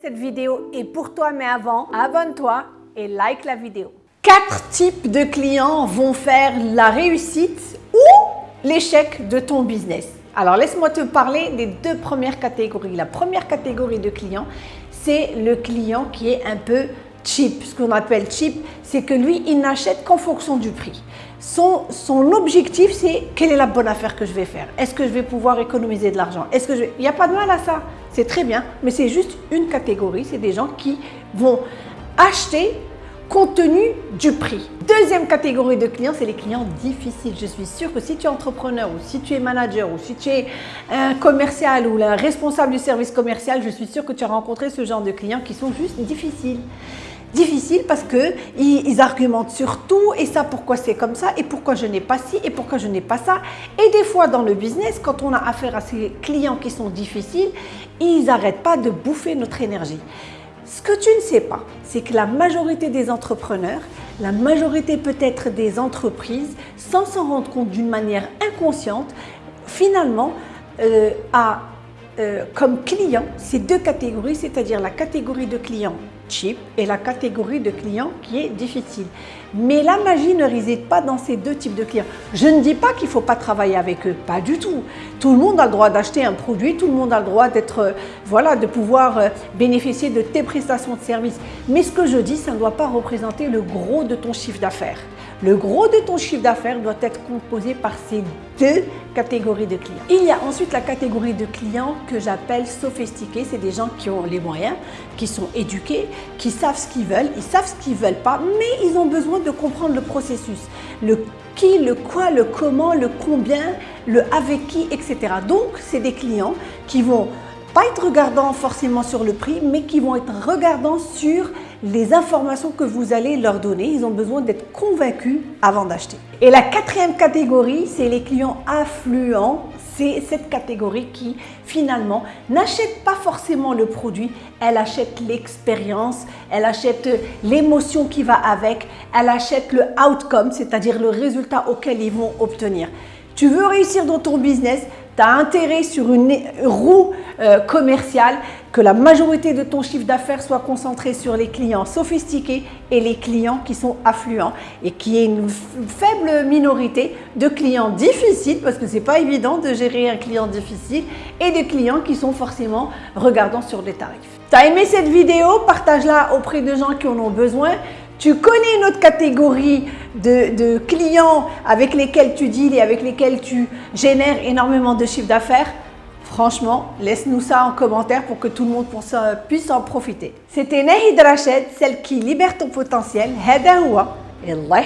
Cette vidéo est pour toi, mais avant, abonne-toi et like la vidéo. Quatre types de clients vont faire la réussite ou l'échec de ton business. Alors, laisse-moi te parler des deux premières catégories. La première catégorie de clients, c'est le client qui est un peu cheap. Ce qu'on appelle cheap, c'est que lui, il n'achète qu'en fonction du prix. Son, son objectif, c'est quelle est la bonne affaire que je vais faire? Est-ce que je vais pouvoir économiser de l'argent? Est-ce que je Il n'y a pas de mal à ça c'est très bien, mais c'est juste une catégorie, c'est des gens qui vont acheter compte tenu du prix. Deuxième catégorie de clients, c'est les clients difficiles. Je suis sûre que si tu es entrepreneur ou si tu es manager ou si tu es un commercial ou un responsable du service commercial, je suis sûre que tu as rencontré ce genre de clients qui sont juste difficiles difficile parce qu'ils ils argumentent sur tout et ça pourquoi c'est comme ça et pourquoi je n'ai pas ci et pourquoi je n'ai pas ça. Et des fois dans le business, quand on a affaire à ces clients qui sont difficiles, ils n'arrêtent pas de bouffer notre énergie. Ce que tu ne sais pas, c'est que la majorité des entrepreneurs, la majorité peut-être des entreprises, sans s'en rendre compte d'une manière inconsciente, finalement euh, a euh, comme client ces deux catégories, c'est-à-dire la catégorie de clients cheap et la catégorie de clients qui est difficile. Mais la magie ne réside pas dans ces deux types de clients. Je ne dis pas qu'il ne faut pas travailler avec eux, pas du tout. Tout le monde a le droit d'acheter un produit, tout le monde a le droit d'être, euh, voilà, de pouvoir euh, bénéficier de tes prestations de services. Mais ce que je dis, ça ne doit pas représenter le gros de ton chiffre d'affaires. Le gros de ton chiffre d'affaires doit être composé par ces deux Il y a ensuite la catégorie de clients que j'appelle sophistiqués. C'est des gens qui ont les moyens, qui sont éduqués, qui savent ce qu'ils veulent, ils savent ce qu'ils ne veulent pas, mais ils ont besoin de comprendre le processus. Le qui, le quoi, le comment, le combien, le avec qui, etc. Donc, c'est des clients qui vont pas être regardants forcément sur le prix, mais qui vont être regardants sur les informations que vous allez leur donner. Ils ont besoin d'être convaincus avant d'acheter. Et la quatrième catégorie, c'est les clients affluents. C'est cette catégorie qui, finalement, n'achète pas forcément le produit, elle achète l'expérience, elle achète l'émotion qui va avec, elle achète le outcome, c'est-à-dire le résultat auquel ils vont obtenir. Tu veux réussir dans ton business, tu intérêt sur une roue euh, commerciale que la majorité de ton chiffre d'affaires soit concentré sur les clients sophistiqués et les clients qui sont affluents et qui est une faible minorité de clients difficiles parce que c'est pas évident de gérer un client difficile et des clients qui sont forcément regardants sur les tarifs. Tu as aimé cette vidéo? Partage-la auprès de gens qui en ont besoin. Tu connais une autre catégorie de, clients avec lesquels tu deals et avec lesquels tu génères énormément de chiffre d'affaires, Franchement, laisse-nous ça en commentaire pour que tout le monde euh, puisse en profiter. C'était Nahid Rached, celle qui libère ton potentiel. Hada et Allah